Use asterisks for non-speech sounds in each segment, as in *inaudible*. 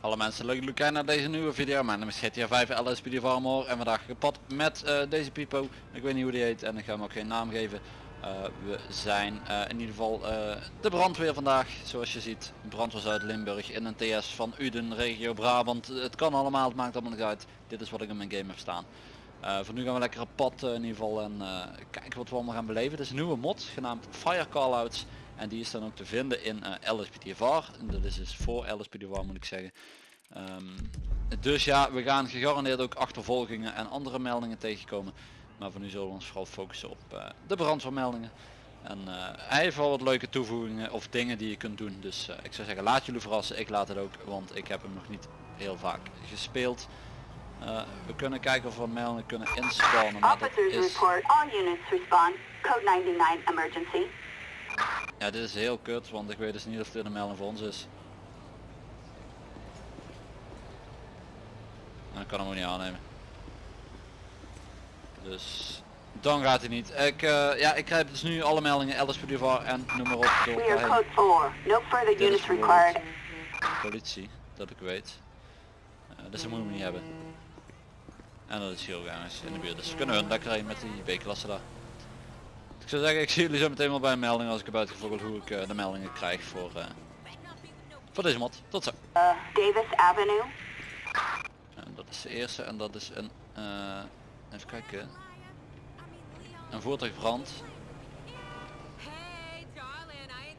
Hallo mensen, leuk kijken naar deze nieuwe video. Mijn naam is GTA 5 LSPD Farmor en vandaag gepad met eh, deze Pipo. Ik weet niet hoe die heet en ik ga hem ook geen naam geven. Eh, we zijn eh, in ieder geval de brandweer vandaag, zoals je ziet. Brandweer Zuid-Limburg in een TS van Uden, regio Brabant. Het kan allemaal, het maakt allemaal niet uit. Dit is wat ik in mijn game heb staan. Eh, voor nu gaan we lekker op pad eh, in ieder geval en eh, kijken wat we allemaal gaan beleven. Het is een nieuwe mod genaamd Fire Callouts. En die is dan ook te vinden in uh, LSPDVR. En dat is dus voor LSPDVR moet ik zeggen. Ehm, dus ja, we gaan gegarandeerd ook achtervolgingen en andere meldingen tegenkomen. Maar voor nu zullen we ons vooral focussen op de brandweermeldingen. En hij heeft wel wat leuke toevoegingen of dingen die je kunt doen. Dus ik zou zeggen laat jullie verrassen. Ik laat het ook, want ik heb hem nog niet heel vaak gespeeld. Eh, we kunnen kijken of we meldingen kunnen inspannen. Maar dat Officers is, report all units respond. Code 99 emergency. ja, dit is heel kut, want ik weet dus niet of dit een melding voor ons is. Dan kan hem ook niet aannemen. Dus dan gaat hij niet. Ik, eh, ja, ik krijg dus nu alle meldingen, LSPDVR en noem maar op door We are code 4. No further units voor required. politie, dat ik weet. Eh, dus dat moeten we niet hebben. En dat is hier ook ergens in de buurt. Dus we kunnen hun lekker heen met die B-klasse daar. Ik zou zeggen, ik zie jullie zo meteen wel bij een melding als ik heb uitgevoerd hoe ik eh, de meldingen krijg voor, eh, voor deze mod. Tot zo. Uh, Davis Avenue. En dat is de eerste en dat is een, eh, even kijken, een voertuigbrand.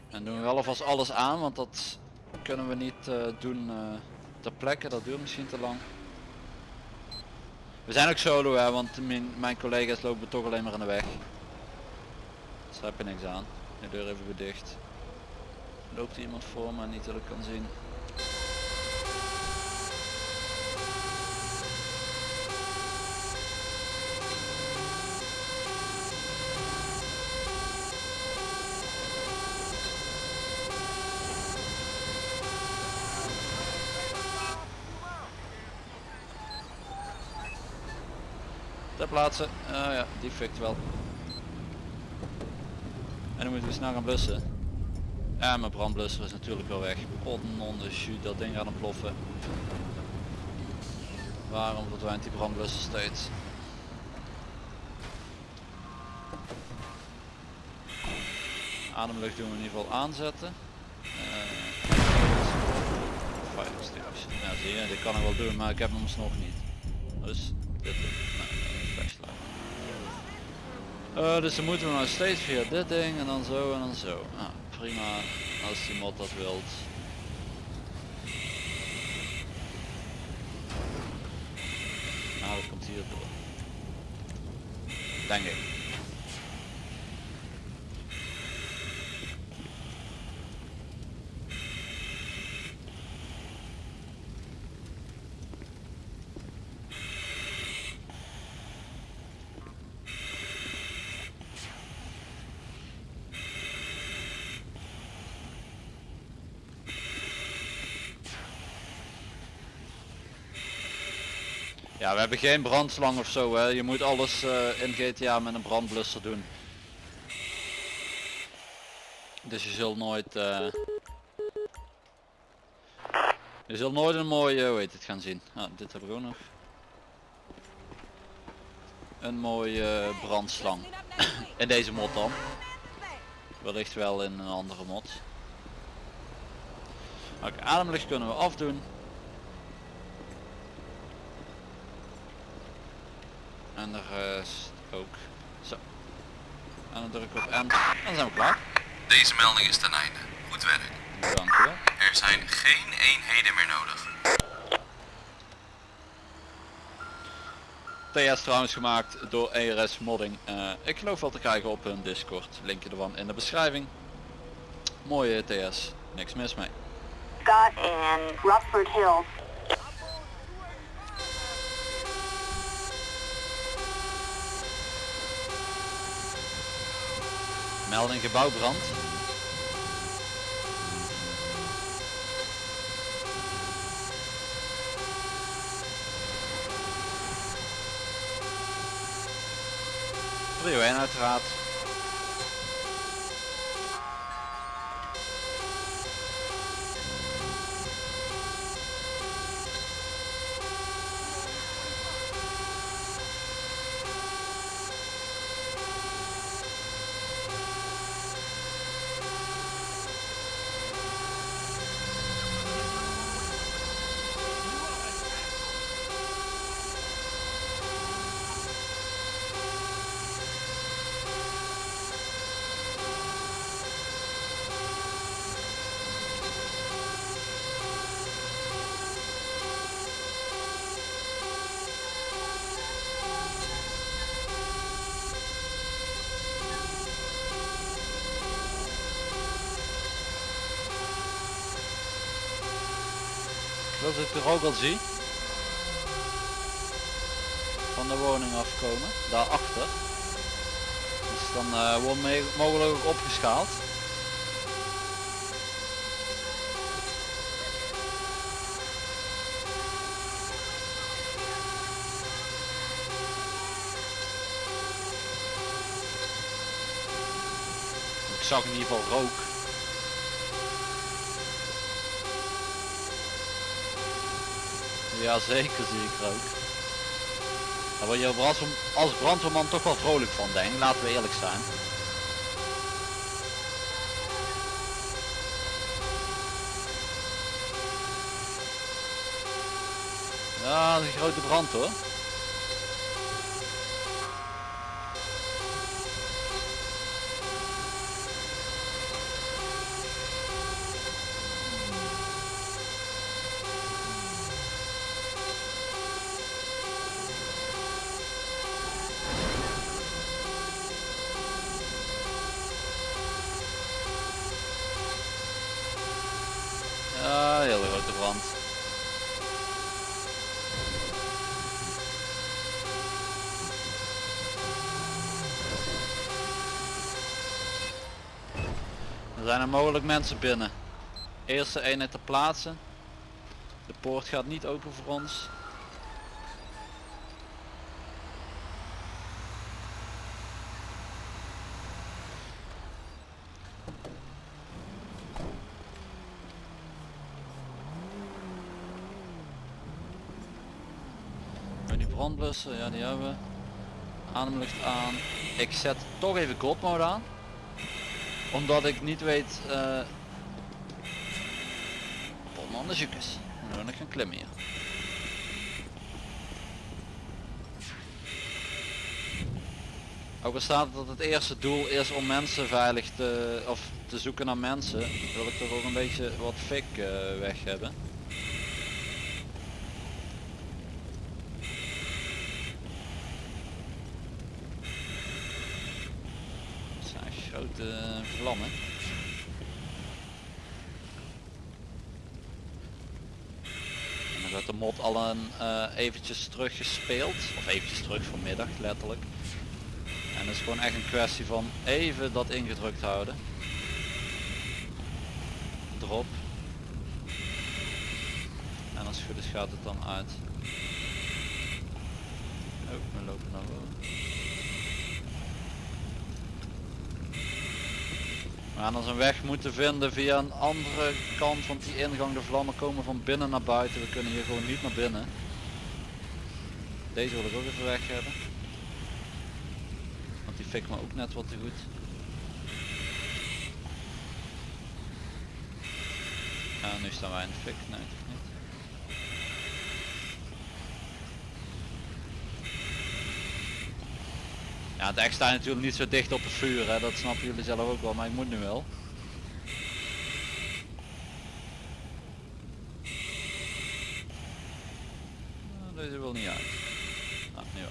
En doen we wel alvast alles aan, want dat kunnen we niet doen ter plekke, dat duurt misschien te lang. We zijn ook solo hè, want mijn, mijn collega's lopen toch alleen maar in de weg. Dus daar je niks aan. De deur even dicht. Loopt iemand voor maar niet dat ik kan zien. Ter plaatse. Uh, ja, die fikt wel. En dan moeten we snel gaan blussen. Ja, mijn brandblusser is natuurlijk wel weg. Potnon de shoot, dat ding gaat ontploffen. Waarom verdwijnt die brandblusser steeds? Ademlucht doen we in ieder geval aanzetten. Eh, fire extinguisher. Ja zie je, dit kan ik wel doen, maar ik heb hem nog niet. Dus dit. Eh, dus dan moeten we nou steeds via dit ding en dan zo en dan zo. Ah, prima, als die mod dat wilt. Nou, dat komt hier door. Denk ik. We hebben geen brandslang of zo hè. Je moet alles eh, in GTA met een brandblusser doen. Dus je zult nooit... eh, Je zult nooit een mooie, hoe het, gaan zien. Ah, dit heb ik ook nog. Een mooie brandslang. in deze mod dan. Wellicht wel in een andere mod. Oké, ademlucht kunnen we afdoen. En de rest ook. Zo. En dan druk ik op N. En dan zijn we klaar. Deze melding is ten einde. Goed werk. Dank u wel. Er zijn geen eenheden meer nodig. TS trouwens gemaakt door ERS Modding. Eh, ik geloof wel te krijgen op hun Discord. Linkje ervan in de beschrijving. Mooie TS. Niks mis mee. Scott and Rockford Hills. Melding gebouwbrand. Prio 1 uiteraard. Dat ik de rook al zie. Van de woning afkomen. Daarachter. Dus dan eh, wordt me mogelijk ook opgeschaald. Ik zag in ieder geval rook. Ja zeker zie ik rook. Daar word je als, als brandweerman toch wel vrolijk van denk laten we eerlijk zijn. Ja, dat is een grote brand hoor. Ja, hele grote brand. Er mogelijk mensen binnen. Eerste eenheid te plaatsen. De poort gaat niet open voor ons. Brandblussen, ja die hebben we. Ademlucht aan. Ik zet toch even God mode aan. Omdat ik niet weet... Uh... Polman de zoekers. Dan wil ik gaan klimmen hier. Ook al staat dat het eerste doel is om mensen veilig te, of te zoeken naar mensen, wil ik toch ook een beetje wat fik uh, weg hebben. Het zijn echt grote vlammen. En dan werd de mod al een uh, eventjes terug gespeeld, of eventjes terug vanmiddag letterlijk. En het is gewoon echt een kwestie van even dat ingedrukt houden. Drop. En als het goed is gaat het dan uit. Oh, lopen boven. We gaan ons een weg moeten vinden via een andere kant, want die ingang, de vlammen komen van binnen naar buiten. We kunnen hier gewoon niet naar binnen. Deze wil ik ook even weg hebben. Want die fik me ook net wat te goed. Ja, nu staan wij in de fik. Nee, toch niet. Ja, het echt staat natuurlijk niet zo dicht op het vuur, hè? dat snappen jullie zelf ook wel, maar ik moet nu wel. Nou, deze wil niet uit. Nou, nu wel.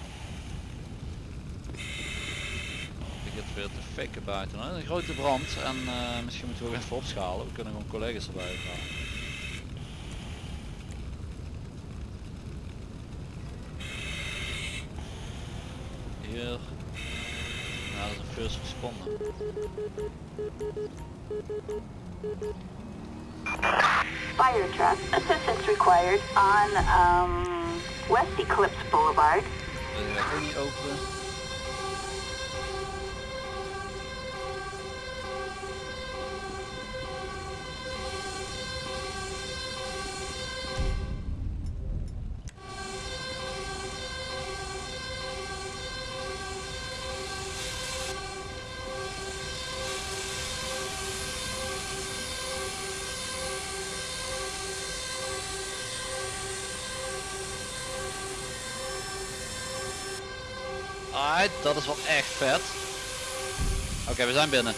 Het weer te fikken buiten. Een grote brand en uh, misschien moeten we ook even opschalen. We kunnen gewoon collega's erbij halen. Fire truck. Assistance required on um, West Eclipse Boulevard. Deze ga ik ook niet openen. Dat is wel echt vet. Oké, we zijn binnen.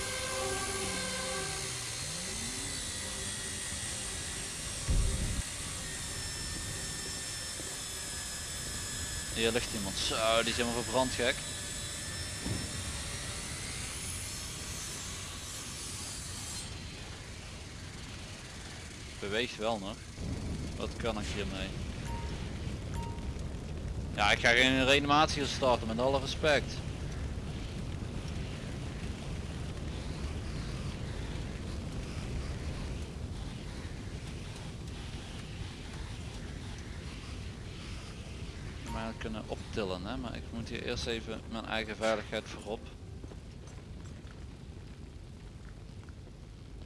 Hier ligt iemand. Zo, die is helemaal verbrand gek. Beweegt wel nog. Wat kan ik hiermee? Ja, ik ga geen reanimatie starten met alle respect. Maar kunnen optillen, hè? maar ik moet hier eerst even mijn eigen veiligheid voorop.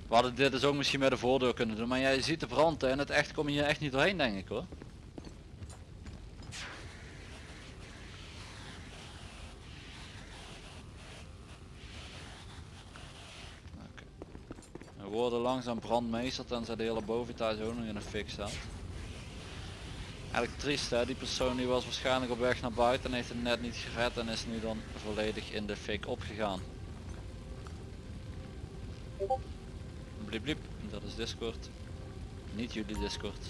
We hadden dit dus ook misschien met de voordeur kunnen doen, maar jij ziet de brand hè, en het echt kom je hier echt niet doorheen denk ik hoor. Oké. We worden langzaam brandmeester tenzij de hele boventage ook nog in een fik staat. Eigenlijk triest hè, die persoon die was waarschijnlijk op weg naar buiten en heeft het net niet gered en is nu dan volledig in de fik opgegaan. Bliep bliep, dat is Discord. Niet jullie Discord.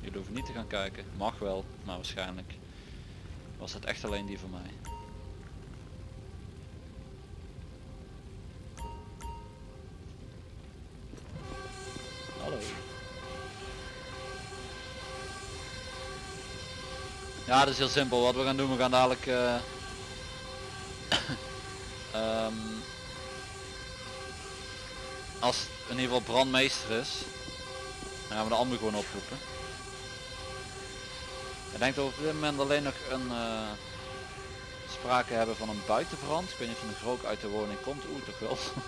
Jullie hoeven niet te gaan kijken. Mag wel, maar waarschijnlijk was het echt alleen die van mij. Ja, dat is heel simpel. Wat we gaan doen, we gaan dadelijk eh, *coughs* ehm, als in ieder geval brandmeester is, dan gaan we de ander gewoon oproepen. Ik denk dat we op dit moment alleen nog een eh, sprake hebben van een buitenbrand. Ik weet niet of een rook uit de woning komt. Oeh, toch wel. *laughs*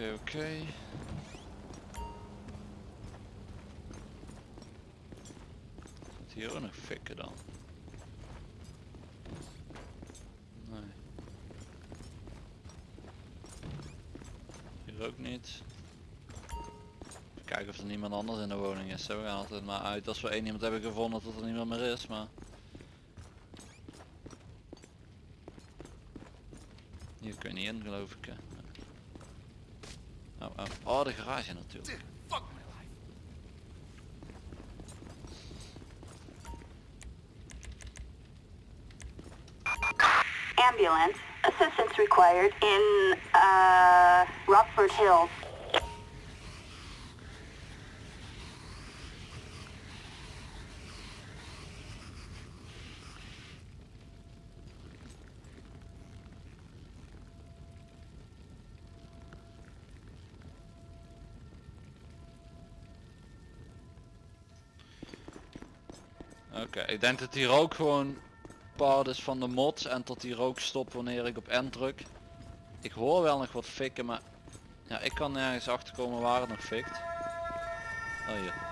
Oké, oké. Zit hier ook nog fikken dan? Nee. Hier ook niet. Kijken of er niemand anders in de woning is. We gaan altijd maar uit als we één iemand hebben gevonden tot er niemand meer is, maar... Hier kun je niet in geloof ik. hè. Oh, de garage natuurlijk. Ambulance. Assistance required in, uh, Rockford Hills. Oké, ik denk dat die rook gewoon part is van de mods en tot die rook stopt wanneer ik op N druk. Ik hoor wel nog wat fikken, maar ja, ik kan nergens achter komen waar het nog fikt. Oh hier.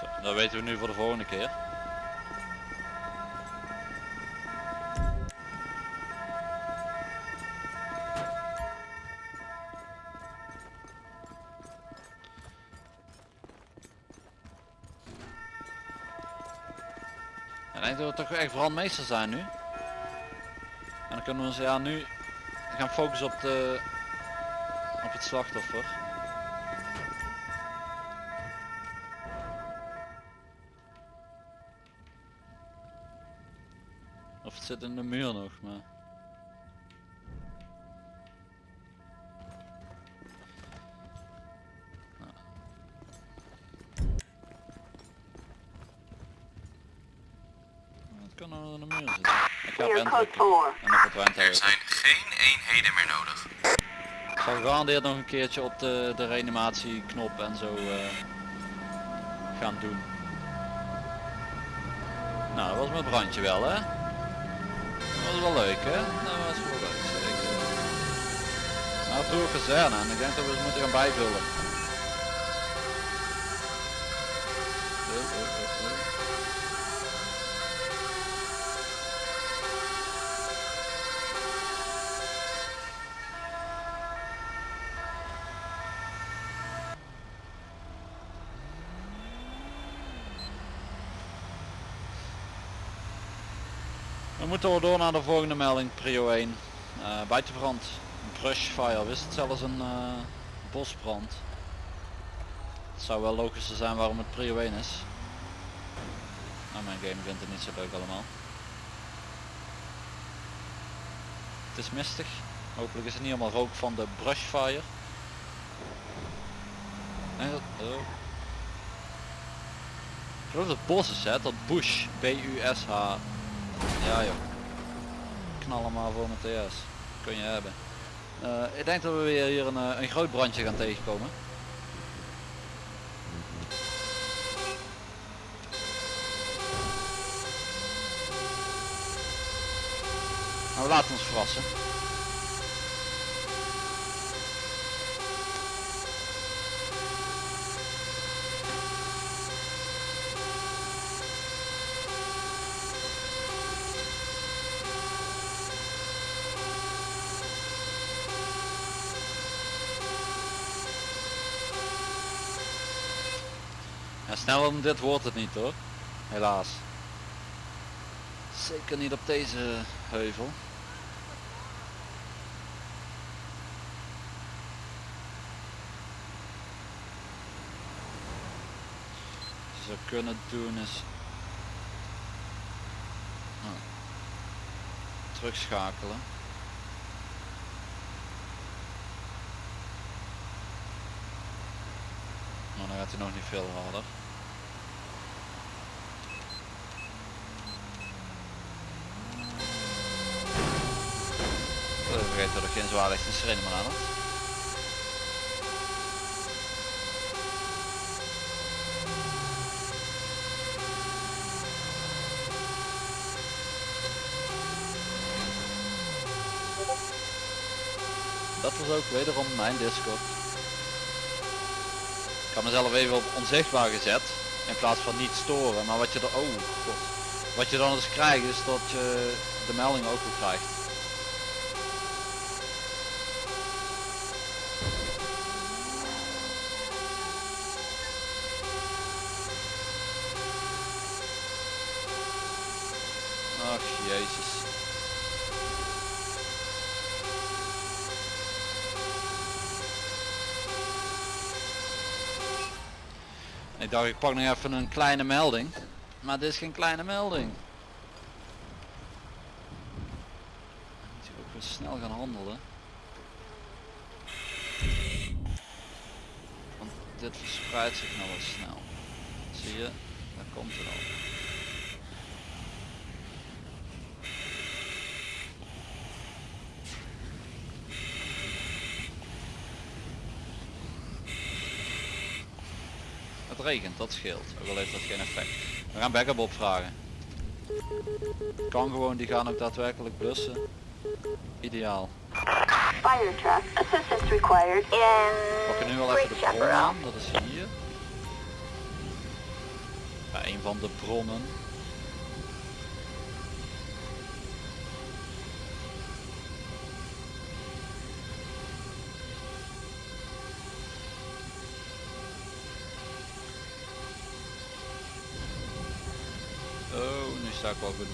Zo, dat weten we nu voor de volgende keer. Ik denk dat we toch echt brandmeester zijn nu. En dan kunnen we ons ja nu gaan focussen op de op het slachtoffer. in de muur nog, maar... Kan nou de muur. Ik ga en Er zijn geen eenheden meer nodig. Ik ga nog een keertje op de, de reanimatieknop en zo eh, gaan doen. Nou, dat was mijn brandje wel hè. Was wel leuk hè. Dat was wel leuk zeker. Nou, Tour Kazerne en ik denk dat we het moeten gaan bijvullen. We door naar de volgende melding, prio 1. Eh buitenbrand, een brush fire, wist het zelfs een eh, bosbrand. Het zou wel logischer zijn waarom het prio 1 is. Nou, mijn game vindt het niet zo leuk allemaal. Het is mistig. Hopelijk is het niet allemaal rook van de brush fire. Nee, dat, oh. Ik geloof dat het bos is hè, dat bush, B-U-S-H. Ja joh. Hem maar voor mijn TS. Kun je hebben. Eh, ik denk dat we weer hier een, eh, een groot brandje gaan tegenkomen. Maar we laten ons verrassen. Sneller dan dit wordt het niet hoor. Helaas. Zeker niet op deze heuvel. Wat we kunnen doen is oh, terugschakelen. Maar dan gaat hij nog niet veel harder. Vergeet dat er geen zwaarlicht en sirene meer aan. Dat was ook wederom mijn Discord. Ik had mezelf even op onzichtbaar gezet in plaats van niet storen. Maar wat je er, oh wat je dan eens krijgt is dat je de melding ook weer krijgt. Ik pak nog even een kleine melding. Maar dit is geen kleine melding. Moet je ook weer snel gaan handelen. Want dit verspreidt zich nou wat snel. Zie je? Daar komt het al. Regent, dat scheelt. Ook al heeft dat geen effect. We gaan backup opvragen. Kan gewoon, die gaan ook daadwerkelijk blussen. Ideaal. Fire truck. Assistance required in We pakken nu wel even de bron aan, dat is hier. Bij een van de bronnen. Ik wel goed.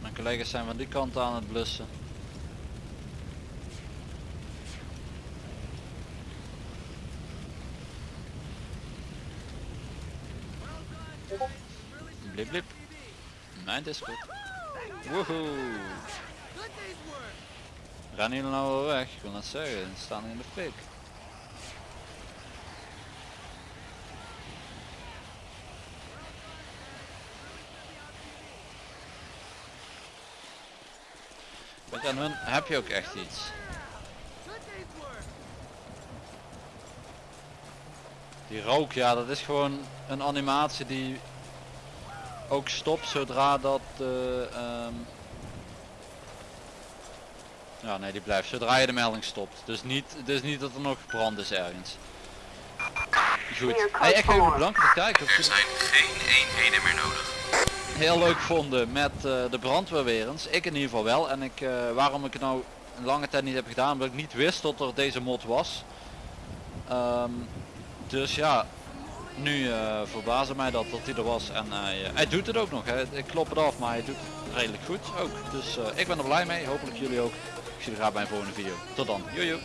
Mijn collega's zijn van die kant aan het blussen. Blip blip. Mijn Discord. Woehoe. Rennen jullie nou wel weg? Ik wil net zeggen, ze staan in de fik. Je, aan hun heb je ook echt iets. Die rook, ja, dat is gewoon een animatie die ook stopt zodra dat ehm, Ja, nee, die blijft zodra je de melding stopt. Dus niet, dus niet dat er nog brand is ergens. Goed. Hey, ik ga jullie bedanken voor het kijken. Er zijn geen eenheden meer nodig. Heel leuk vonden met eh, de brandweer weer eens. Ik in ieder geval wel. En ik, eh, waarom ik het nou een lange tijd niet heb gedaan, omdat ik niet wist dat er deze mod was. Ehm, dus ja, nu eh verbaasde mij dat, dat hij er was. En hij, eh, hij doet het ook nog. Hè. Ik klop het af, maar hij doet het redelijk goed ook. Dus eh, ik ben er blij mee. Hopelijk jullie ook. Je graag bij een volgende video. Tot dan. Jojo.